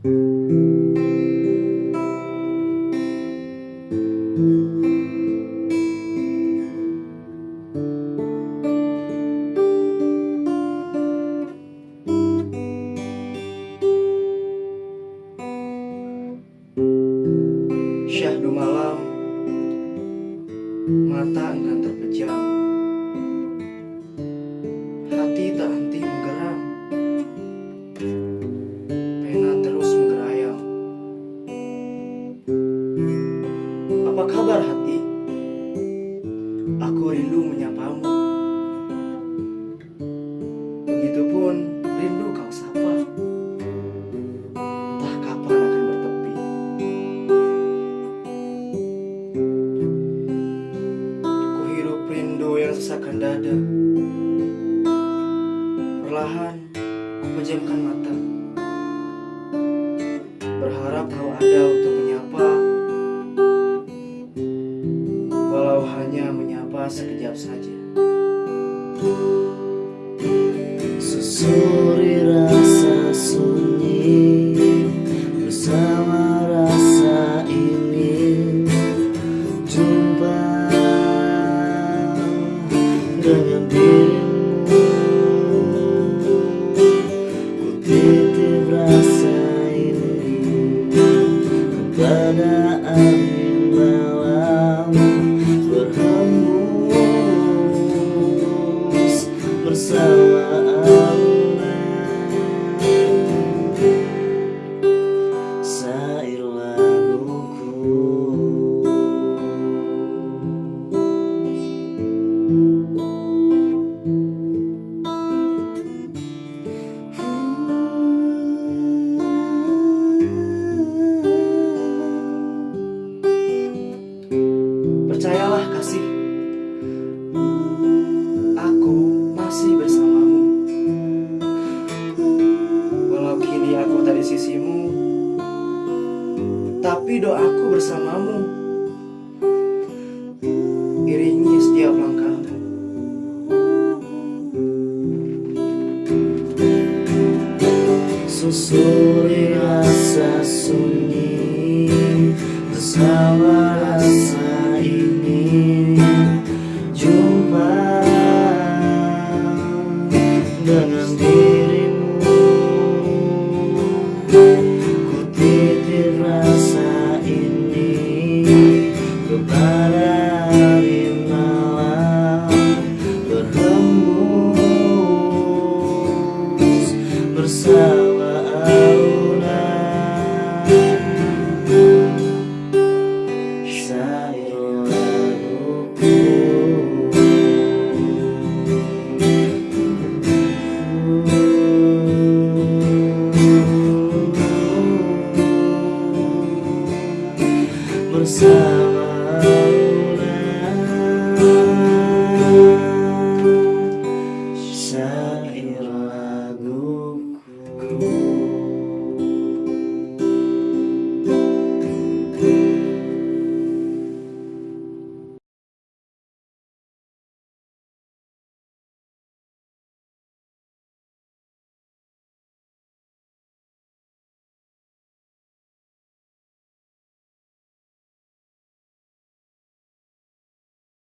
Syahdu malam Mata enggan terpejam dada Perlahan ku pejamkan mata. Berharap kau ada untuk menyapa. Walau hanya menyapa sekejap saja. Susuri kasih. Aku masih bersamamu. Walau kini aku tak di sisimu Tapi doaku bersamamu. Iringi setiap langkahmu Susuri rasa sunyi Bersama around.